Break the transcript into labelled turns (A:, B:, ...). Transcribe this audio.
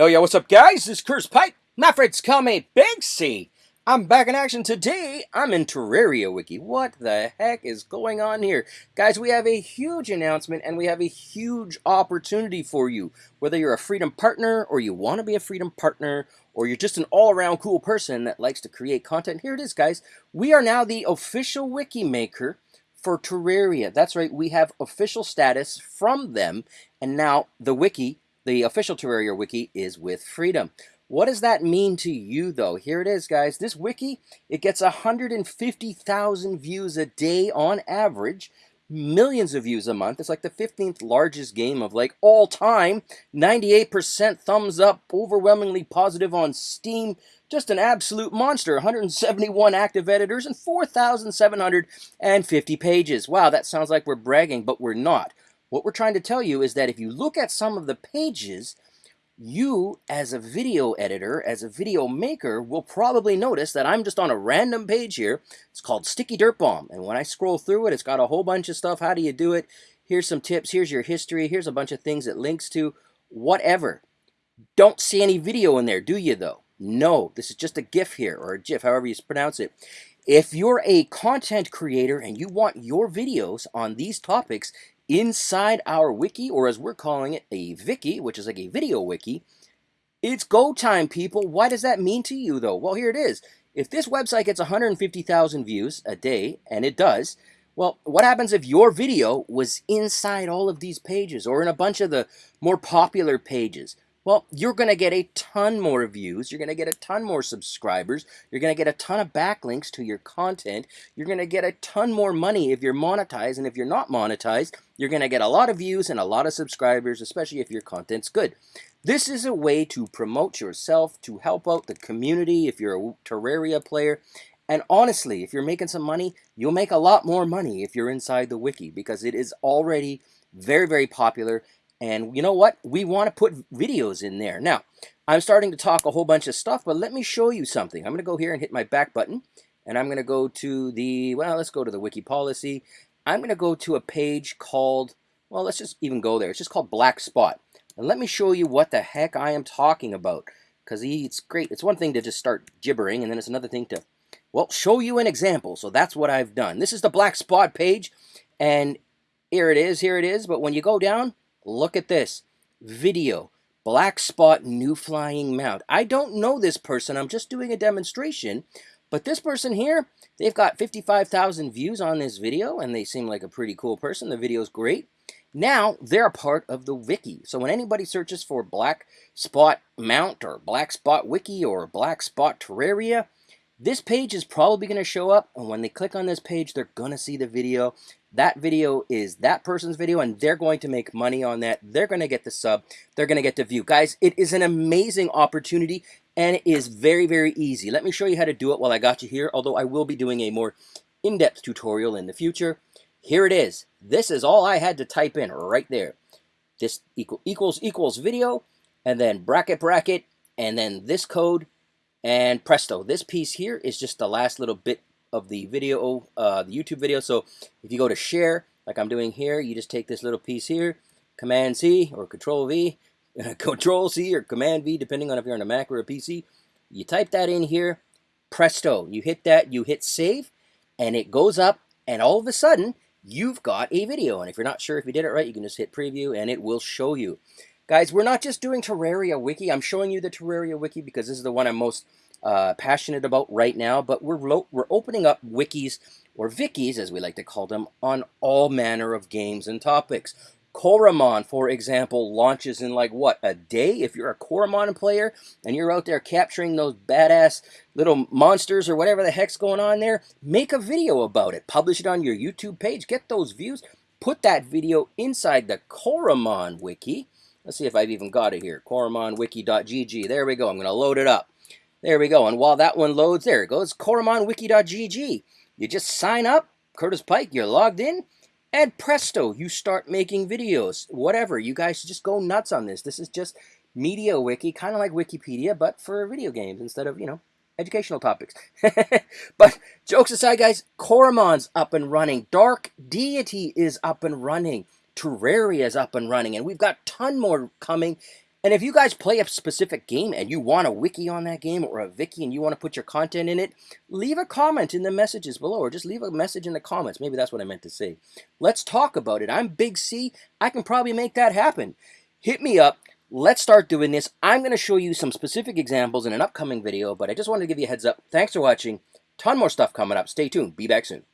A: Hell yeah, what's up guys? This is Curtis Pike. My friends call me Big C. I'm back in action today. I'm in Terraria Wiki. What the heck is going on here? Guys, we have a huge announcement and we have a huge opportunity for you. Whether you're a Freedom Partner or you want to be a Freedom Partner or you're just an all-around cool person that likes to create content, here it is guys. We are now the official wiki maker for Terraria. That's right, we have official status from them and now the wiki the official Terraria wiki is with Freedom. What does that mean to you, though? Here it is, guys. This wiki, it gets 150,000 views a day on average, millions of views a month. It's like the 15th largest game of like all time. 98% thumbs up, overwhelmingly positive on Steam. Just an absolute monster. 171 active editors and 4,750 pages. Wow, that sounds like we're bragging, but we're not. What we're trying to tell you is that if you look at some of the pages, you as a video editor, as a video maker, will probably notice that I'm just on a random page here. It's called Sticky Dirt Bomb. And when I scroll through it, it's got a whole bunch of stuff. How do you do it? Here's some tips. Here's your history. Here's a bunch of things it links to. Whatever. Don't see any video in there, do you though? No, this is just a GIF here, or a GIF, however you pronounce it. If you're a content creator and you want your videos on these topics inside our wiki, or as we're calling it, a Viki, which is like a video wiki, it's go time, people. Why does that mean to you, though? Well, here it is. If this website gets 150,000 views a day, and it does, well, what happens if your video was inside all of these pages or in a bunch of the more popular pages? Well, you're going to get a ton more views. You're going to get a ton more subscribers. You're going to get a ton of backlinks to your content. You're going to get a ton more money if you're monetized. And if you're not monetized, you're going to get a lot of views and a lot of subscribers, especially if your content's good. This is a way to promote yourself, to help out the community if you're a Terraria player. And honestly, if you're making some money, you'll make a lot more money if you're inside the wiki because it is already very, very popular and you know what? We want to put videos in there. Now, I'm starting to talk a whole bunch of stuff, but let me show you something. I'm going to go here and hit my back button. And I'm going to go to the, well, let's go to the wiki policy. I'm going to go to a page called, well, let's just even go there. It's just called Black Spot. And let me show you what the heck I am talking about. Because it's great. It's one thing to just start gibbering, and then it's another thing to, well, show you an example. So that's what I've done. This is the Black Spot page. And here it is, here it is. But when you go down, Look at this. Video. Black spot new flying mount. I don't know this person. I'm just doing a demonstration. But this person here, they've got 55,000 views on this video, and they seem like a pretty cool person. The video's great. Now, they're a part of the wiki. So when anybody searches for Black Spot Mount or Black Spot Wiki or Black Spot Terraria, this page is probably going to show up, and when they click on this page, they're going to see the video. That video is that person's video, and they're going to make money on that. They're going to get the sub. They're going to get the view. Guys, it is an amazing opportunity, and it is very, very easy. Let me show you how to do it while I got you here, although I will be doing a more in-depth tutorial in the future. Here it is. This is all I had to type in right there. This equal, equals equals video, and then bracket bracket, and then this code, and presto, this piece here is just the last little bit of the video, uh, the YouTube video. So if you go to share, like I'm doing here, you just take this little piece here, Command C or Control V, Control C or Command V, depending on if you're on a Mac or a PC. You type that in here, presto, you hit that, you hit save, and it goes up, and all of a sudden, you've got a video. And if you're not sure if you did it right, you can just hit preview, and it will show you. Guys, we're not just doing Terraria Wiki. I'm showing you the Terraria Wiki because this is the one I'm most uh, passionate about right now, but we're, we're opening up wikis, or vikis as we like to call them, on all manner of games and topics. Coromon, for example, launches in like what, a day? If you're a Coromon player and you're out there capturing those badass little monsters or whatever the heck's going on there, make a video about it. Publish it on your YouTube page. Get those views. Put that video inside the Coromon wiki Let's see if I've even got it here. CoromonWiki.gg. There we go. I'm going to load it up. There we go. And while that one loads, there it goes. CoromonWiki.gg. You just sign up, Curtis Pike, you're logged in, and presto, you start making videos. Whatever. You guys just go nuts on this. This is just Media Wiki, kind of like Wikipedia, but for video games instead of, you know, educational topics. but jokes aside, guys, Coromon's up and running. Dark Deity is up and running. Terraria is up and running, and we've got ton more coming. And if you guys play a specific game and you want a wiki on that game or a wiki and you want to put your content in it, leave a comment in the messages below or just leave a message in the comments. Maybe that's what I meant to say. Let's talk about it. I'm Big C. I can probably make that happen. Hit me up. Let's start doing this. I'm going to show you some specific examples in an upcoming video, but I just wanted to give you a heads up. Thanks for watching. Ton more stuff coming up. Stay tuned. Be back soon.